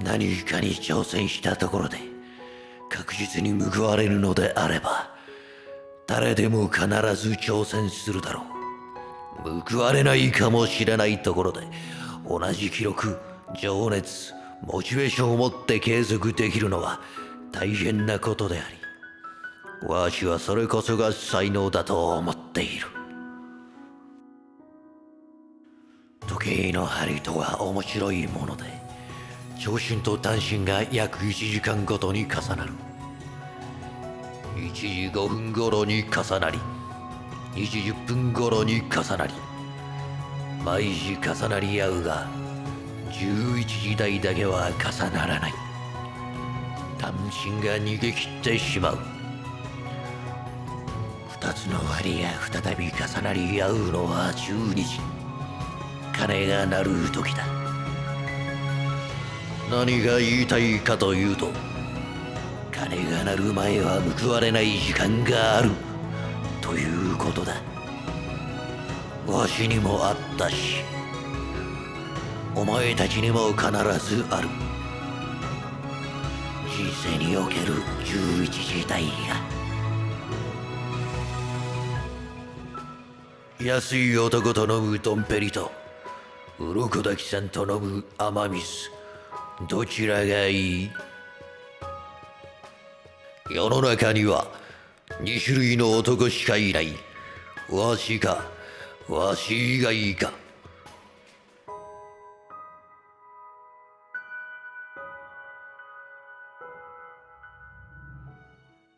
何かに挑戦したところで確実に報われるのであれば誰でも必ず挑戦するだろう。報われないかもしれないところで同じ記録情熱モチベーションを持って継続できるのは大変なことでありわしはそれこそが才能だと思っている。時計の針とは面白いもので長針と短針が約1時間ごとに重なる。1時5分頃に重なり2時10分頃に重なり毎時重なり合うが11時台だけは重ならない。単身が逃げ切ってしまう。二つの針が再び重なり合うのは12時。鐘が鳴る時だ。何が言いたいかというと鐘が鳴る前は報われない時間があるということだ。わしにもあったしお前たちにも必ずある。人生における11時代が。安い男と飲むドンペリと鱗滝さんと飲む雨水。どちらがいい？世の中には2種類の男しかいない。わしかわし以外か。